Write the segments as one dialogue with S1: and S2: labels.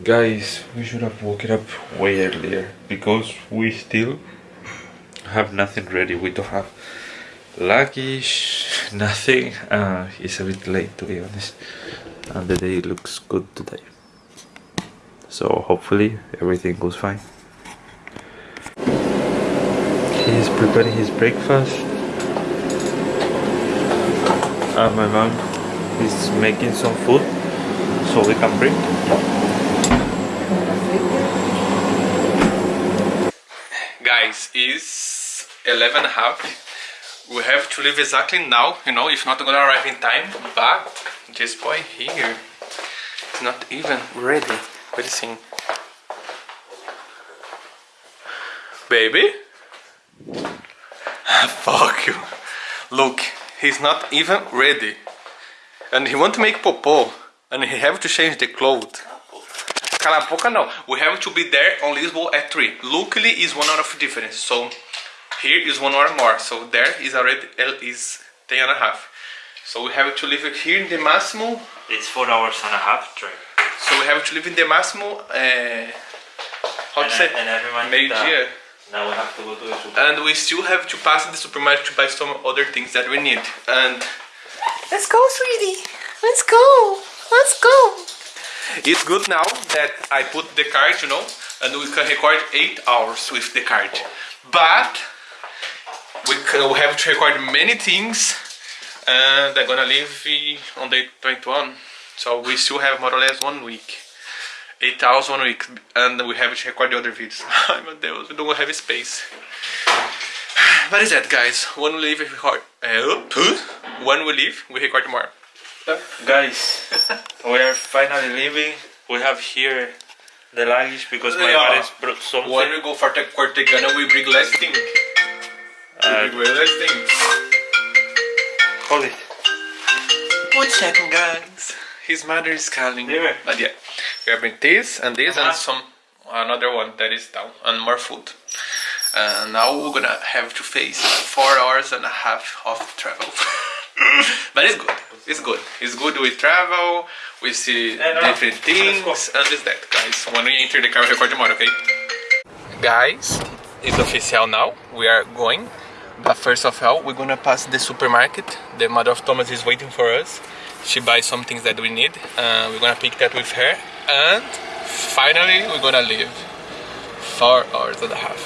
S1: Guys, we should have woken up way earlier because we still have nothing ready. We don't have luggage, nothing. Uh, it's a bit late to be honest. And the day looks good today. So hopefully everything goes fine. He's preparing his breakfast. And my mom is making some food so we can bring. Guys, it's 11 and a half. We have to leave exactly now, you know, if not gonna arrive in time. But this boy here is not even ready. What is he? Baby? Fuck you. Look, he's not even ready. And he want to make popo. And he have to change the clothes. Cala a boca não. We have to be there on Lisbon at 3. Luckily is one hour of difference. So here is one hour more. So there is already is 10 and a half. So we have to leave it here in the Massimo.
S2: It's four hours and a half drive.
S1: So we have to leave in the Massimo. Uh, how to
S2: And,
S1: say?
S2: I- and I remind
S1: Meio-dia.
S2: Now we have to go to the super.
S1: And we still have to pass the supermarket to buy some other things that we need. And let's go, sweetie. Let's go. Let's go. It's good now that I put the card, you know, and we can record eight hours with the card. But we, can, we have to record many things, and I'm gonna leave on day 21. So we still have more or less one week. Eight hours one week, and we have to record the other videos. Ai meu Deus, we don't have space. But is that, guys? When we leave, we record. Uh, when we leave, we record more.
S2: Guys, we are finally leaving. We have here the luggage because my
S1: Yeah.
S2: parents brought something.
S1: When we go for the Cortegana, we bring less things.
S2: Uh,
S1: we bring less things.
S2: hold it.
S1: One second, guys. His mother is calling.
S2: Dime.
S1: But yeah, we are bring this and this
S2: Uh-huh.
S1: and some another one that is down and more food. And now we're gonna have to face four hours and a half of travel. but it's good. It's good. It's good. We travel. We see
S2: Yeah, no, no.
S1: different things and it's that, guys. When we enter the car, we record tomorrow, okay? Guys, it's official now. We are going. But first of all, we're gonna pass the supermarket. The mother of Thomas is waiting for us. She buys some things that we need. Uh, we're gonna pick that with her. And finally, we're gonna leave. Four hours and a half.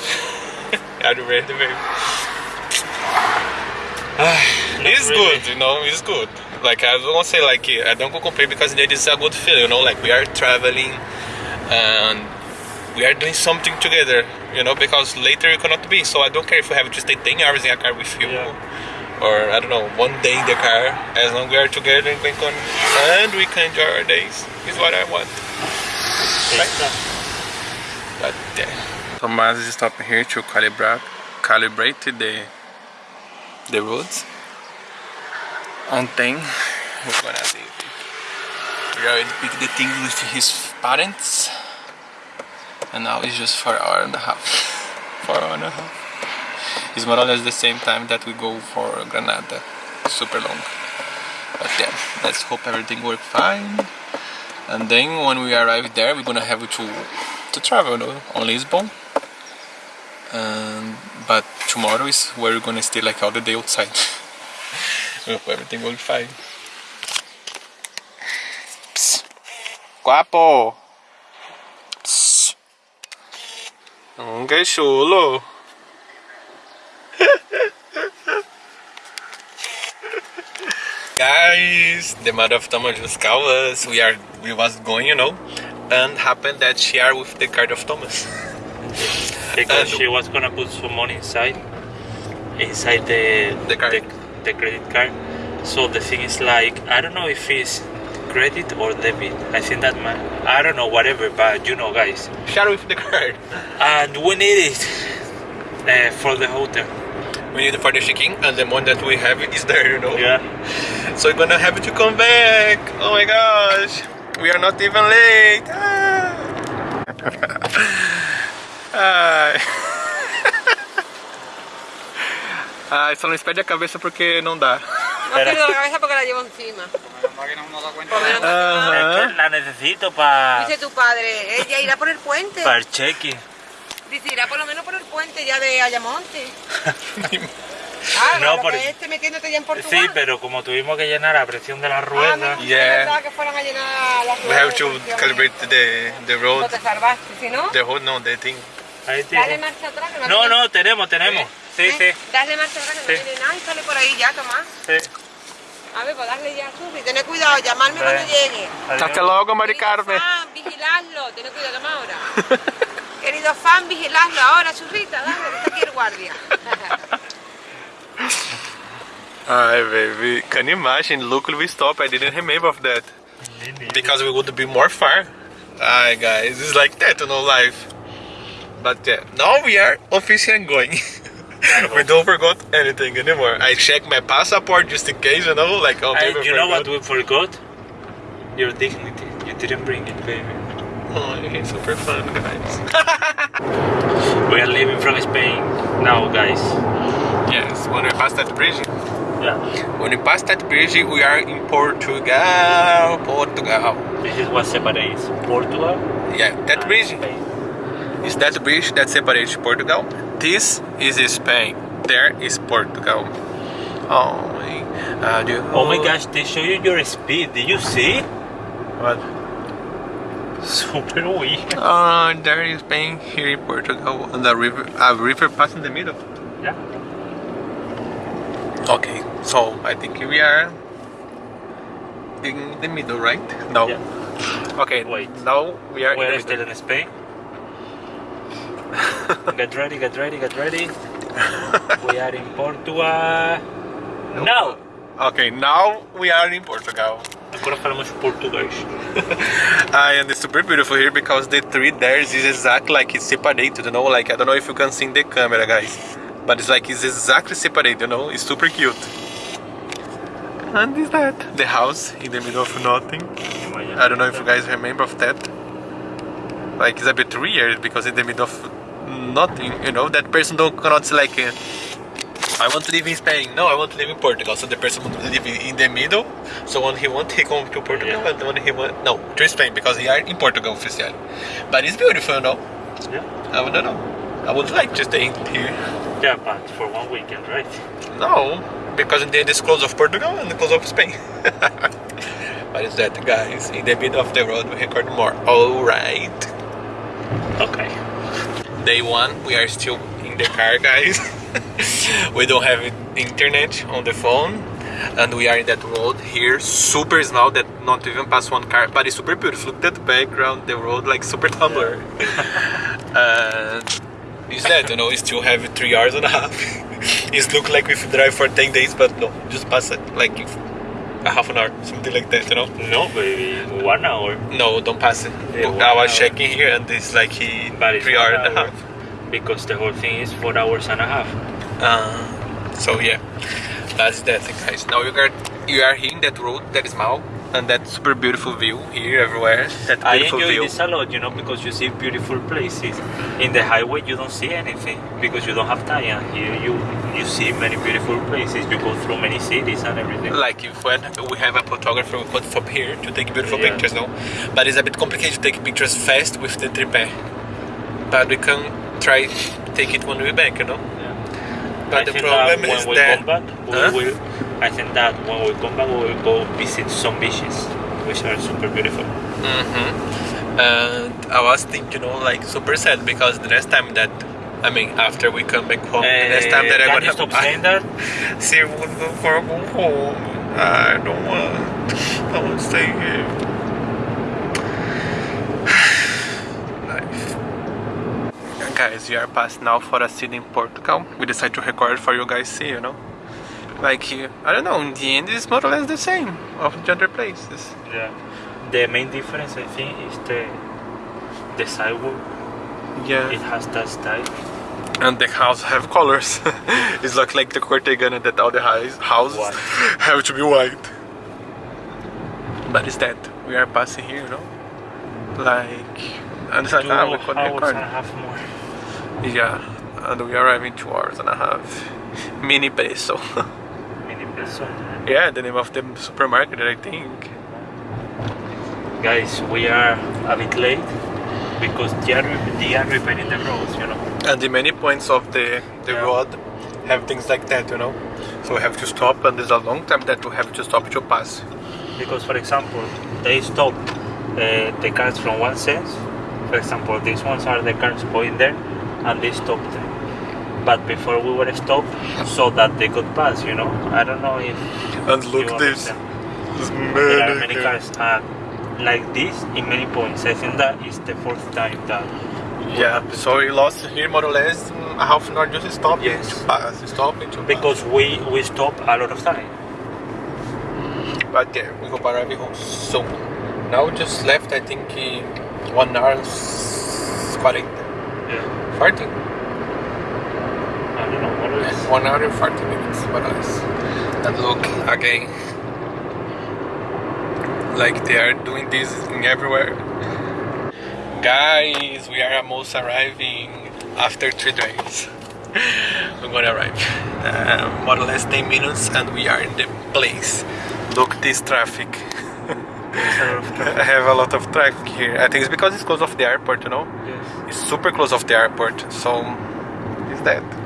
S1: are you ready, baby? it's
S2: really.
S1: good, you know, it's good. Like, I don't want to say like, I don't go complain because it is a good feeling, you know, like we are traveling and we are doing something together, you know, because later you cannot be. So I don't care if we have to stay 10 hours in a car with you.
S2: Yeah.
S1: Or I don't know, one day in the car, as long as we are together and, we can, and we can enjoy our days, is what I want. But yeah. Tomás is stopping here to calibrate, calibrate the the roads. And then we're gonna leave. We already picked the things with his parents. And now it's just for hour and a half. For hour and a half. It's more or less the same time that we go for Granada. Super long. But yeah, let's hope everything works fine. And then when we arrive there, we're gonna have to to travel no? on Lisbon. And but tomorrow is where we're gonna stay like all the day outside. we hope everything will be fine. Psst. Guapo. Psst. Que chulo. Guys, the mother of Thomas just called us. We are we was going, you know, and happened that she are with the card of Thomas.
S2: Because
S1: And-
S2: she was gonna put some money inside, inside the
S1: The card.
S2: the, the credit card. So the thing is like I don't know if it's credit or debit. I think that my I don't know whatever, but you know, guys,
S1: Share with the card.
S2: and we need it uh, for the hotel.
S1: We need for the check-in, and the one that we have is there, you know.
S2: Yeah.
S1: So we're gonna have to come back. Oh my gosh, we are not even late. Ah. Ai. Ai, só não espede a cabeça porque não dá.
S3: No pierdo la cabeza porque la llevo encima.
S2: Es que la necesito para
S4: Dice tu padre, ella irá por el puente.
S2: para el check-in.
S4: Dice, irá por lo menos por el puente ya de Ayamonte. Ah,
S2: No, por-
S4: que este metiéndote ya en Portugal.
S2: Sí, pero como tuvimos que llenar a presión de las
S4: Ah,
S2: ruedas.
S4: no,
S1: Yeah.
S4: pensaba que fueran a llenar las
S1: We
S4: ruedas
S1: have
S4: de
S1: to calibrate the, the road,
S4: No te salvaste, si no,
S1: the road, no, the thing.
S2: Ahí
S4: dale marcha atrás. Que
S2: No, no, tenemos, tenemos. Sí,
S4: ¿Eh?
S2: sí.
S4: Dale marcha atrás que
S2: Sí.
S4: no viene nada y sale por ahí ya, Tomás.
S2: sí.
S4: A ver, pues darle ya sube. Tened cuidado, llamarme
S2: Vale.
S4: cuando llegue.
S1: Hasta luego, Mari
S4: Querido
S1: Carmen.
S4: fan, vigiladlo. Tened cuidado, toma ahora. Querido fan, vigiladlo ahora, churrita, dale, que está aquí el guardia.
S1: Hi, baby. Can you imagine? Look, we stopped. I didn't remember of that. Because we would be more far. Hi, guys. It's like that, you know, life. But yeah, now we are officially going. we don't forgot anything anymore. I checked my passport just in case, you know, like, oh,
S2: I- you know what we forgot? Your dignity. You didn't bring it, baby.
S1: Oh, it's super fun, guys.
S2: We are leaving from Spain now, guys.
S1: yes, when we pass that bridge,
S2: Yeah.
S1: when we pass that bridge, we are in Portugal. Portugal.
S2: This is what separates Portugal.
S1: Yeah, that bridge
S2: Spain.
S1: is that bridge that separates Portugal. This is Spain. There is Portugal. Oh my, uh,
S2: Oh my gosh, they show you your speed. Did you see?
S1: What?
S2: Super weak.
S1: Uh, there is Spain here in Portugal, and the river, a river passing the middle.
S2: Yeah.
S1: Okay, so I think we are in the middle, right? No.
S2: Yeah.
S1: Okay.
S2: Wait.
S1: Now we are
S2: We're
S1: in middle.
S2: in Spain. Get ready, get ready, get ready. we are in Portugal. No!
S1: Okay, now we are in Portugal.
S2: Agora falamos português.
S1: Uh, and it's super beautiful here because the tree there is exactly like it's separated, you know. Like I don't know if you can see in the camera, guys, but it's like it's exactly separated, you know. It's super cute. And is that the house in the middle of nothing? I don't know if you guys remember of that. Like it's a bit weird because in the middle of nothing, you know, that person don't cannot say like. Uh, I want to live in Spain. No, I want to live in Portugal. So the person want to live in the middle. So when he want, he come to Portugal,
S2: Yeah.
S1: and when he want, no, to Spain because he are in Portugal officially. But it's beautiful, you know.
S2: Yeah.
S1: I don't know. I would like to stay here.
S2: Yeah, but for one weekend, right?
S1: No, because in the end it's close of Portugal and close of Spain. but it's that, guys. In the middle of the road, we record more. All right.
S2: Okay.
S1: Day one, we are still in the car, guys. we don't have internet on the phone, and we are in that road here, super small that not even pass one car, but it's super beautiful. Look at the background, the road like super Tumblr. and is that you know? We still have three hours and a half. it look like we drive for ten days, but no, just pass it like if a half an hour, something like that, you know.
S2: No, baby, one hour.
S1: No, don't pass it.
S2: Yeah,
S1: I was
S2: hour.
S1: checking here, and it's like he
S2: But it's
S1: three
S2: one
S1: hours and a half.
S2: Because the whole thing is four hours and a half.
S1: Uh, so yeah, that's that guys. Now you got you are here in that road that is small and that super beautiful view here everywhere. That
S2: I enjoy
S1: view.
S2: this a lot, you know, because you see beautiful places. In the highway, you don't see anything because you don't have time. Here, you you see many beautiful places. You go through many cities and everything.
S1: Like if when we have a photographer from here to take beautiful
S2: Yeah.
S1: pictures, no. But it's a bit complicated to take pictures fast with the tripod. But we can try take it when we're back, you know. But
S2: I
S1: the
S2: think uh,
S1: problem
S2: that when
S1: is
S2: we
S1: that
S2: come back, we
S1: Huh?
S2: will. I think that when we come back, we will go visit some beaches, which are super beautiful.
S1: Mm-hmm. And I was thinking, you know, like super sad because the next time that, I mean, after we come back home, the next time that
S2: Eh,
S1: I'm gonna
S2: you stop saying that?
S1: See, we'll go for a go home. I don't want. I want to stay here. Life. Guys, we are past now for a city in Portugal. We decided to record for you guys see, you know. Like, uh, I don't know, in the end it's more or less the same of the other places.
S2: Yeah. The main difference, I think, is the the sidewalk.
S1: Yeah.
S2: It has that style.
S1: And the house have colors. it's like like the Cortegana that all the house- houses
S2: White.
S1: have to be white. But it's that we are passing here, you know, like and it's like ah we could
S2: hours and a half more.
S1: Yeah, and we arrive in two hours and a half.
S2: Minipreço.
S1: Yeah, the name of the supermarket, I think.
S2: guys, we are a bit late because they are, they are repairing the roads, you know.
S1: And the many points of the, the
S2: Yeah.
S1: road have things like that, you know. So we have to stop, and there's a long time that we have to stop to pass.
S2: Because, for example, they stop uh, the cars from one sense. For example, these ones are the cars going there, and they stop them. But before we were stopped, so that they could pass, you know. I don't know if
S1: And
S2: you
S1: look this.
S2: understand.
S1: There's
S2: There are many
S1: many
S2: cars uh, like this in many points. I think that is the fourth time that.
S1: Yeah, so we lost here more or less mm, half an hour just stopping
S2: Yes.
S1: to pass, stopping to
S2: Because we we stop a lot of time.
S1: But yeah, we hope arrive home soon. Now we just left, I think, one hour s- 40.
S2: Yeah.
S1: 40?
S2: I don't know what else.
S1: One hour and 40 minutes, or less. And look again. Like they are doing this in everywhere. Guys, we are almost arriving after three days. We're gonna arrive. Uh, more or less 10 minutes and we are in the place. Look this traffic. I have a lot of traffic here. I think it's because it's close of the airport, you know?
S2: Yes.
S1: It's super close of the airport, so is that.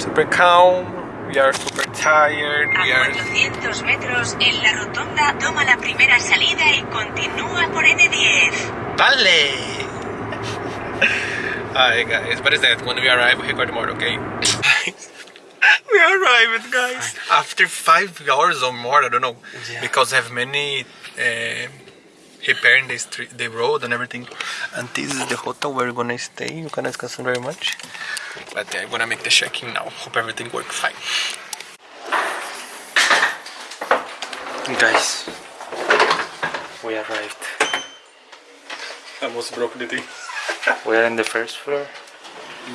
S1: Super calm, we are super tired, we
S3: A
S1: are
S3: 400 metros en la rotonda toma la primera salida y continúa por N10.
S1: Vale! Hi guys, what is that? When we arrive, we record more, okay? we arrived, guys! After five hours or more, I don't know,
S2: Yeah.
S1: because I have many uh, repairing the street, the road and everything. And this is the hotel where we're gonna stay. You can ask us very much. But yeah, I'm gonna make the check-in now. Hope everything works fine.
S2: Guys, we arrived.
S1: Almost broke the thing.
S2: We are in the first floor,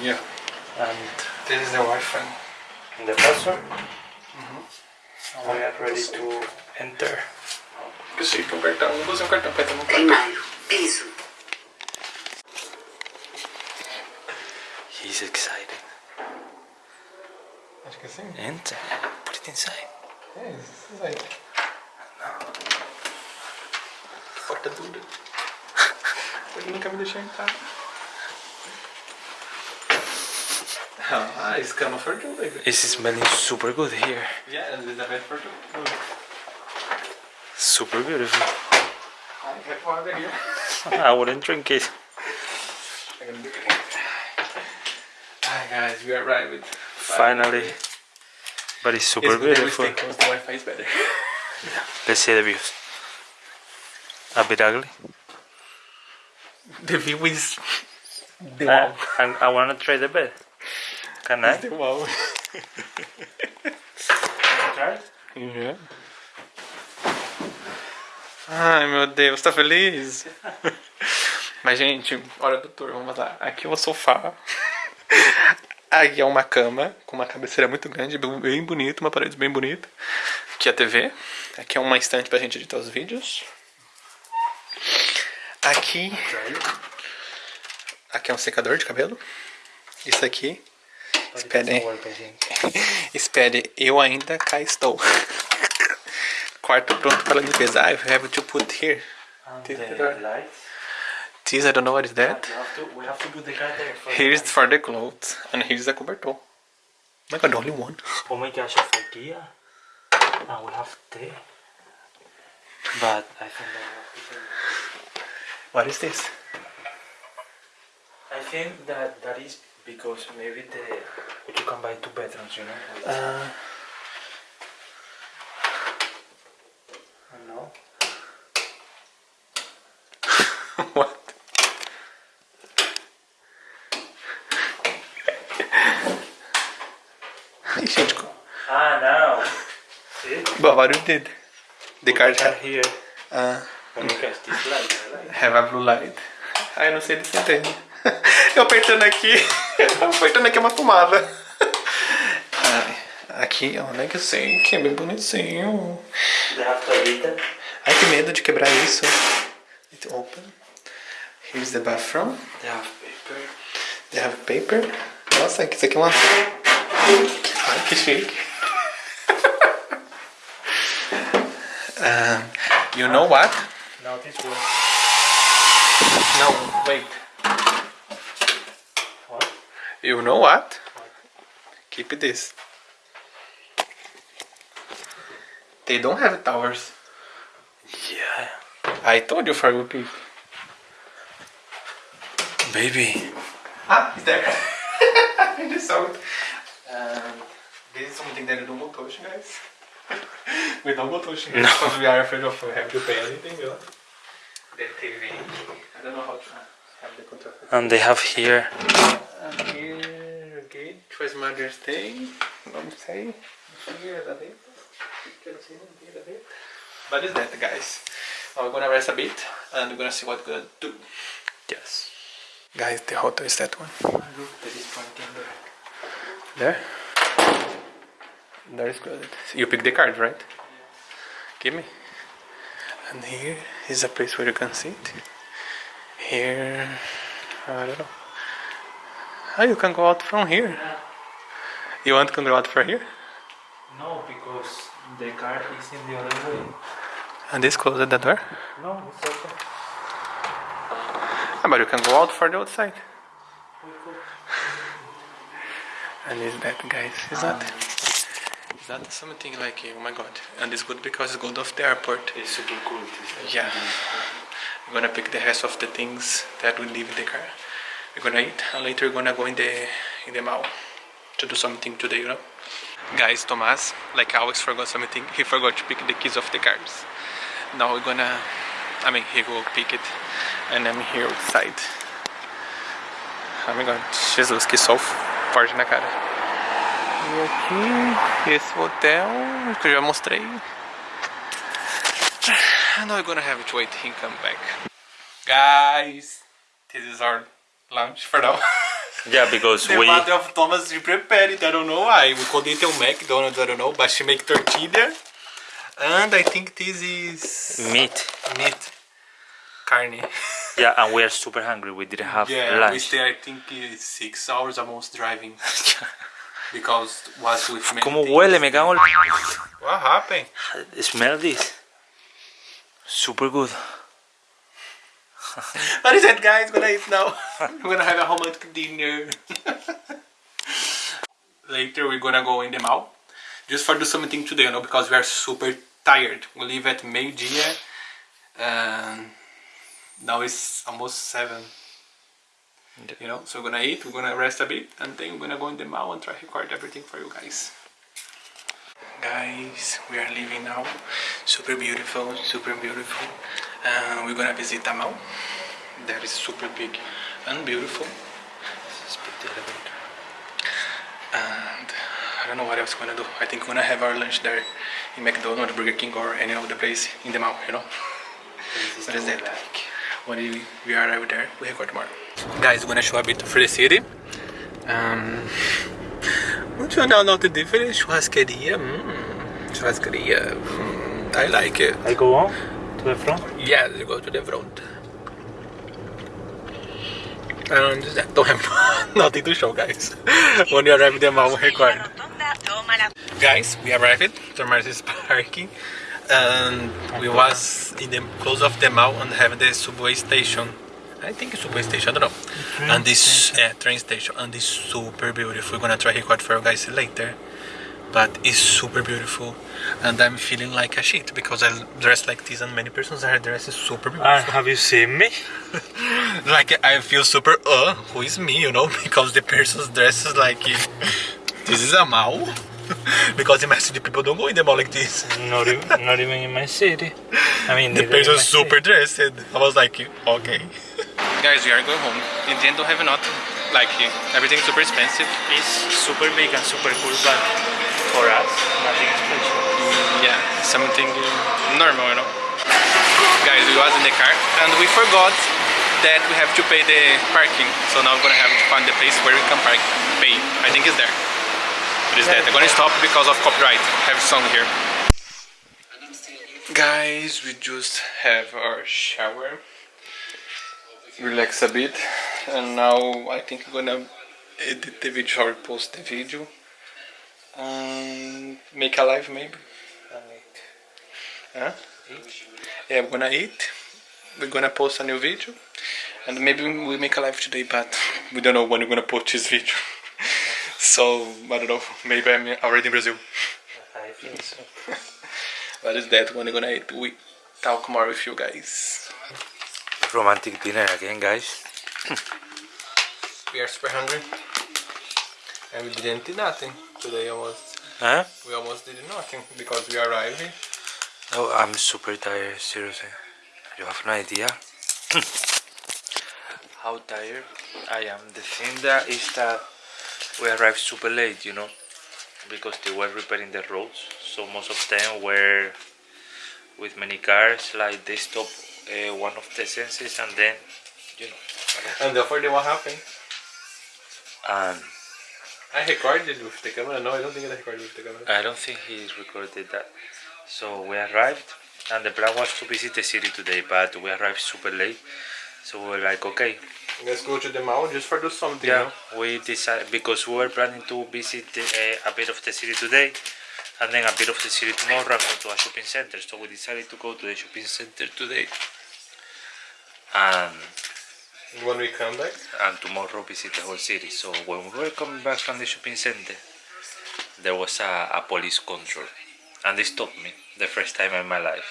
S1: Yeah.
S2: and
S1: This is the Wi-Fi.
S2: in the first floor, mm-hmm. we are ready to enter.
S1: Preciso de um cartão. Vou usar um cartão pra entrar no.
S3: Primario, piso.
S2: He's excited.
S1: Acho que sim.
S2: Enter. Put it inside.
S1: É, isso aí. Porta dura. Ele nunca me deixou entrar. Ah, it's cama for two, baby.
S2: It's smelling super good here.
S1: Yeah, and there's a bed for two.
S2: Super beautiful.
S1: I have water here.
S2: I wouldn't drink it.
S1: I'm gonna it. Hi guys, we arrived.
S2: Finally. But it's super
S1: It's good that we
S2: beautiful.
S1: stay the Wi-Fi is better.
S2: Let's see the views. A bit ugly.
S1: The view is the
S2: Uh,
S1: wow.
S2: and I wanna try the bed. Can I?
S1: The wow.
S2: Try?
S1: Yeah. Ai meu Deus, tá feliz? Mas gente, hora do tour, vamos lá. Aqui é o sofá. Aqui é uma cama com uma cabeceira muito grande, bem bonita, uma parede bem bonita. Aqui é a TV. Aqui é uma estante pra gente editar os vídeos. Aqui. Aqui é um secador de cabelo. Isso aqui. Espere. Espere, eu ainda cá estou. Quarto pronto para limpeza. I have to put here.
S2: The lights.
S1: This, I don't know what is that.
S2: We have to, we have to put the car there
S1: Here's for the clothes. And here's the cobertor. Oh my god, only one.
S2: Oh my gosh, of IKEA. And we have tea. But I think that we have to
S1: What is this?
S2: I think that that is because maybe the you can buy two bedrooms, you know.
S1: Uh, what? Ai, gente, co-
S2: Ah, now. See?
S1: but what you did? The
S2: Put
S1: card have,
S2: here.
S1: uh,
S2: light,
S1: have a blue light. Ai, não sei se entende. Eu apertando aqui, eu apertando aqui é uma tomada. Ai, aqui, olha que assim, que é bem bonitinho. Ai, que medo de quebrar isso. It open. Here's the bathroom.
S2: They have paper.
S1: They have paper. Nossa, isso aqui é uma. Ai, que chique. Um, you know what?
S2: Now this one.
S1: No, wait.
S2: What?
S1: You know what? Keep this. They don't have towers.
S2: Yeah.
S1: I told you for you peep.
S2: Baby.
S1: Ah, it's there. I just saw it. Um, this is something that you don't go touch, guys. we don't go touch
S2: No.
S1: because we are afraid of having to pay anything. You know? The TV. I don't know how to have the control.
S2: And they have here.
S1: And here, okay, twice Mother's Day. Vamos say. Here, da dentro. Quero ser um dia. But it's that, guys. Now we're gonna rest a bit and we're gonna see what we're gonna do.
S2: Yes.
S1: Guys, the hotel is that one.
S2: Look, there is parking
S1: There?
S2: there.
S1: There is good. You pick the card, right? Give me. And here is a place where you can sit. Here, I don't know. Ah, you can go out from here. You want to go out from here?
S2: No, because the car is in the other way.
S1: And this closes the door.
S2: No, it's okay.
S1: Ah, but you can go out for the outside. And is that, guys? Is that? Is that something like? Oh my god! And it's good because it's good off the airport.
S2: It's super cool. This
S1: Yeah. We're gonna pick the rest of the things that we leave in the car. We're gonna eat and later we're gonna go in the in the mall to do something today, you know. Guys, Thomas, like I always forgot something. He forgot to pick the keys of the cars. Now we're gonna I mean he will pick it and I'm here outside. Oh my god, Jesus, que sol forte na cara. E aqui, esse hotel que eu já mostrei. Now we're gonna have to wait him come back. Guys, this is our lunch for now.
S2: Yeah, because
S1: the
S2: we.
S1: mother of Thomas she prepared it, I don't know why. We called it a McDonald's, I don't know, but she make tortilla. And I think this is
S2: Meat.
S1: meat. Carne.
S2: Yeah, and we are super hungry. We didn't have
S1: yeah, we
S2: lunch.
S1: stay I think it's six hours almost driving. because was with many
S2: ¿Cómo
S1: things.
S2: huele? Me cago en
S1: What happened?
S2: Smell this. Super good.
S1: What is that guys? Gonna eat now. we're gonna have a romantic dinner. Later we're gonna go in the mall. Just for do something today, you know, because we are super tired. We leave at meio-dia and now it's almost seven. You know, so we're gonna eat, we're gonna rest a bit, and then we're gonna go in the mall and try to record everything for you guys. Guys, we are leaving now. Super beautiful, super beautiful. Uh, we're gonna visit a mall that is super big and beautiful. Let's put the. And I don't know what else we're gonna do. I think we're gonna have our lunch there in McDonald's, Burger King, or any other place in the mall, you know? What is that? When we, we arrive there, we record more. Guys, we're gonna show a bit of the city. Um, Muito legal, nota diferente. Churrasqueria. Hum, churrasqueria. Hum, I like it.
S2: I go on to the front.
S1: Yeah, you go to the front. And that don't have nothing to show, guys. when you arrive there, I will record.
S3: rotonda, toma la
S1: Guys, we arrived. Thomas is parking. And we was in the close of the mall and have the subway station. I think it's subway station, I don't know. and this uh, train station and it's super beautiful. We're gonna try record for you guys later. But it's super beautiful and I'm feeling like a shit because I dress like this and many persons are dressed super beautiful.
S2: And have you seen me?
S1: like I feel super uh who is me, you know, because the person's dresses like this is a mall. because imagine the people don't go in the mall like this.
S2: Not even, not even in my city. I mean,
S1: The
S2: neither in
S1: person
S2: my
S1: super dressed. I was like, okay. Guys, we are going home. In the end, don't have nothing. Like everything's super expensive.
S2: It's super big and super cool, but for us, nothing special.
S1: Yeah, something uh, normal, you know. Guys, we was in the car and we forgot that we have to pay the parking. So now we're gonna have to find the place where we can park, pay. I think it's there. Is that. I'm gonna stop because of copyright. Have a song here. Guys, we just have our shower. Relax a bit. And now I think I'm gonna edit the video or post the video. And make a live maybe. Huh? Yeah, we're gonna eat. We're gonna post a new video. And maybe we make a live today, but we don't know when we're gonna post this video. So, I don't know. Maybe I'm already in Brazil.
S2: Ah, I think so.
S1: But that when we're gonna eat. We talk more with you guys.
S2: Romantic dinner again, guys.
S1: We are super hungry. And we didn't eat nothing today almost.
S2: Huh?
S1: We almost did nothing because we arrived here.
S2: No, I'm super tired, seriously. You have no idea how tired I am. The thing that is that we arrived super late, you know, because they were repairing the roads. So most of them were with many cars, like they stopped uh, one of the senses and then, you know,
S1: And therefore, what happened?
S2: and
S1: I recorded with the camera. No, I don't think I recorded with the camera.
S2: I don't think he recorded that. So we arrived, and the plan was to visit the city today, but we arrived super late. So we were like, okay,
S1: Let's go to the mall just for do something.
S2: yeah, we decided because we were planning to visit uh, a bit of the city today, and then a bit of the city tomorrow, and go to a shopping center. So we decided to go to the shopping center today, and
S1: When we come back,
S2: and tomorrow visit the whole city. So when we were coming back from the shopping center, there was a, a police control, and they stopped me the first time in my life.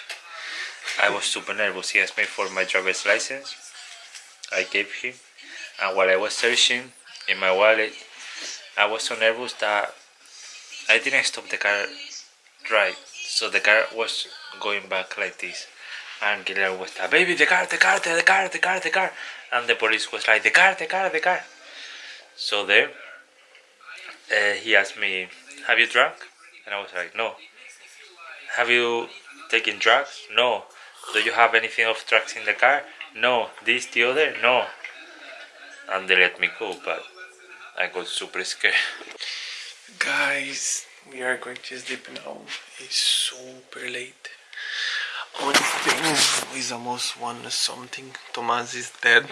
S2: I was super nervous. He asked me for my driver's license. I gave him, and while I was searching in my wallet, I was so nervous that I didn't stop the car right. So the car was going back like this. And Guillermo was like, baby, the car, the car, the car, the car, the car. And the police was like, the car, the car, the car. So there, uh, he asked me, have you drunk? And I was like, no. Have you taken drugs? No. Do you have anything of drugs in the car? No. This, the other? No. And they let me go, but I got super scared.
S1: guys, we are going to sleep now. It's super late. Thing is almost one something. Thomas is dead.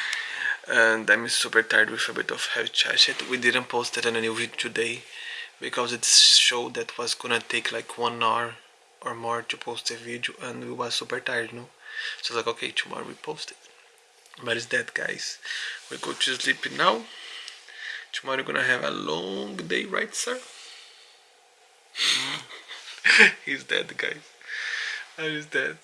S1: and I'm super tired with a bit of heavy chat. We didn't post it in a new video today because it's show that was gonna take like one hour or more to post a video and we was super tired, no? So I was like, okay, tomorrow we post it. But it's that, guys. We go to sleep now. Tomorrow we're gonna have a long day, right, sir? He's dead, guys. He's dead.